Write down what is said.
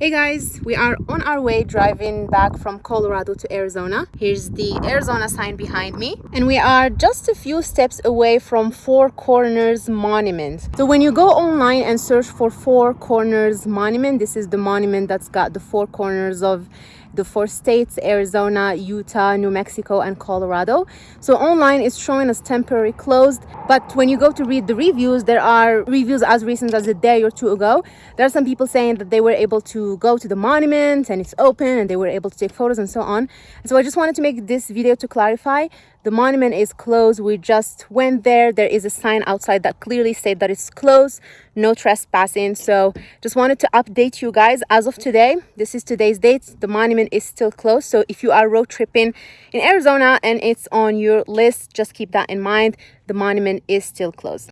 Hey guys, we are on our way driving back from Colorado to Arizona. Here's the Arizona sign behind me. And we are just a few steps away from Four Corners Monument. So when you go online and search for Four Corners Monument, this is the monument that's got the four corners of the four states Arizona, Utah, New Mexico, and Colorado. So online it's showing us temporary closed, but when you go to read the reviews, there are reviews as recent as a day or two ago. There are some people saying that they were able to go to the monument and it's open and they were able to take photos and so on. So I just wanted to make this video to clarify. The monument is closed. We just went there. There is a sign outside that clearly said that it's closed. No trespassing. So just wanted to update you guys. As of today this is today's date. The monument is still closed. So if you are road tripping in arizona and it's on your list just keep that in mind. The monument is still closed